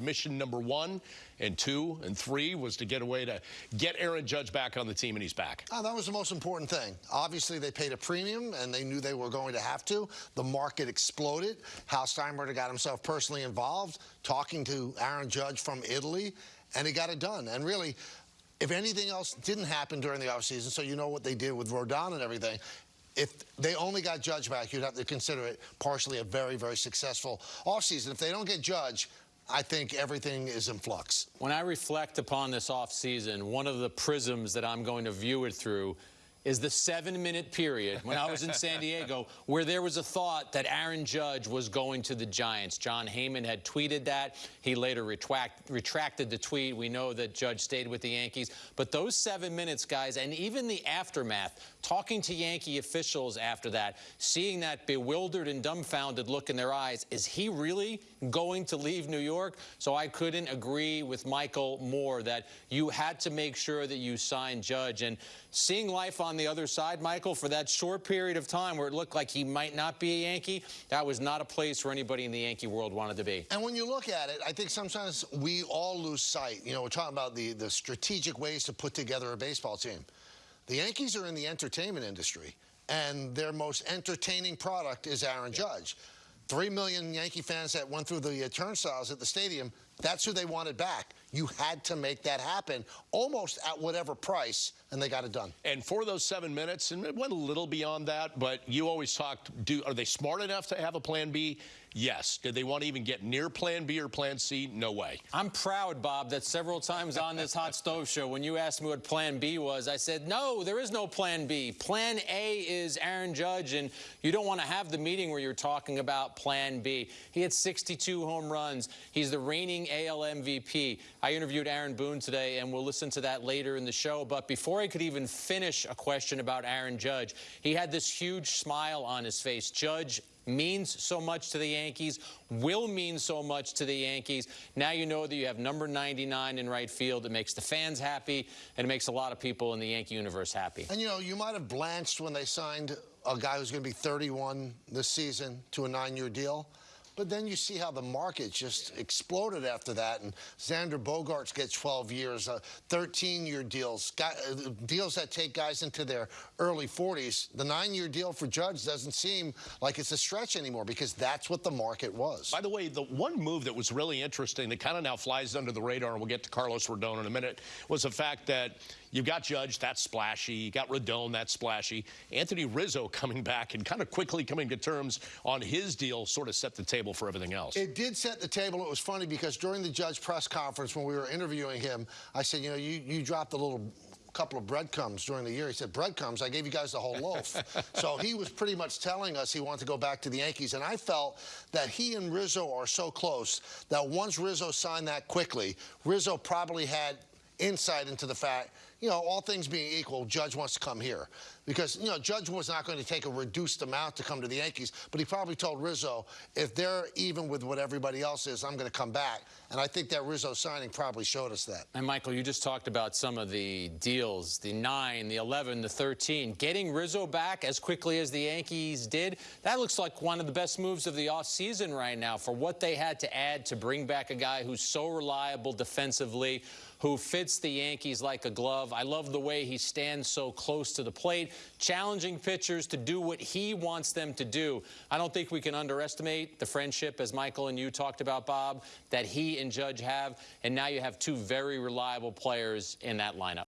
mission number one and two and three was to get away to get Aaron Judge back on the team, and he's back. Oh, that was the most important thing. Obviously, they paid a premium, and they knew they were going to have to. The market exploded. Hal Steinbrenner got himself personally involved, talking to Aaron Judge from Italy, and he got it done. And really, if anything else didn't happen during the offseason, so you know what they did with Rodon and everything, if they only got Judge back, you'd have to consider it partially a very, very successful offseason. If they don't get Judge, I think everything is in flux. When I reflect upon this offseason, one of the prisms that I'm going to view it through is the seven-minute period when I was in San Diego where there was a thought that Aaron Judge was going to the Giants. Jon Heyman had tweeted that. He later retract, retracted the tweet. We know that Judge stayed with the Yankees. But those seven minutes, guys, and even the aftermath, talking to Yankee officials after that, seeing that bewildered and dumbfounded look in their eyes, is he really going to leave New York? So I couldn't agree with Michael more that you had to make sure that you signed Judge. And seeing life on on the other side, Michael, for that short period of time where it looked like he might not be a Yankee, that was not a place where anybody in the Yankee world wanted to be. And when you look at it, I think sometimes we all lose sight. You know, we're talking about the, the strategic ways to put together a baseball team. The Yankees are in the entertainment industry, and their most entertaining product is Aaron Judge. Three million Yankee fans that went through the turnstiles at the stadium, that's who they wanted back. You had to make that happen almost at whatever price, and they got it done. And for those seven minutes, and it went a little beyond that, but you always talked, do, are they smart enough to have a plan B? Yes. Did they want to even get near plan B or plan C? No way. I'm proud, Bob, that several times on this Hot Stove Show, when you asked me what plan B was, I said, no, there is no plan B. Plan A is Aaron Judge, and you don't want to have the meeting where you're talking about plan B. He had 62 home runs. He's the reigning AL MVP. I interviewed Aaron Boone today, and we'll listen to that later in the show. But before I could even finish a question about Aaron Judge, he had this huge smile on his face. Judge means so much to the Yankees, will mean so much to the Yankees. Now you know that you have number 99 in right field. It makes the fans happy, and it makes a lot of people in the Yankee universe happy. And, you know, you might have blanched when they signed a guy who's going to be 31 this season to a nine-year deal. But then you see how the market just exploded after that. And Xander Bogaerts gets 12 years, 13-year uh, deals, uh, deals that take guys into their early 40s. The nine-year deal for Judge doesn't seem like it's a stretch anymore because that's what the market was. By the way, the one move that was really interesting that kind of now flies under the radar, and we'll get to Carlos Rodon in a minute, was the fact that You've got Judge, that's splashy. You got Rodon, that's splashy. Anthony Rizzo coming back and kind of quickly coming to terms on his deal sort of set the table for everything else. It did set the table. It was funny because during the Judge press conference when we were interviewing him, I said, you know, you, you dropped a little couple of breadcrumbs during the year. He said, breadcrumbs? I gave you guys the whole loaf. so he was pretty much telling us he wanted to go back to the Yankees. And I felt that he and Rizzo are so close that once Rizzo signed that quickly, Rizzo probably had insight into the fact, you know, all things being equal, Judge wants to come here. Because, you know, Judge was not going to take a reduced amount to come to the Yankees, but he probably told Rizzo, if they're even with what everybody else is, I'm going to come back. And I think that Rizzo signing probably showed us that. And, Michael, you just talked about some of the deals, the 9, the 11, the 13. Getting Rizzo back as quickly as the Yankees did, that looks like one of the best moves of the offseason right now for what they had to add to bring back a guy who's so reliable defensively, who fits the Yankees like a glove. I love the way he stands so close to the plate, challenging pitchers to do what he wants them to do. I don't think we can underestimate the friendship, as Michael and you talked about, Bob, that he and Judge have. And now you have two very reliable players in that lineup.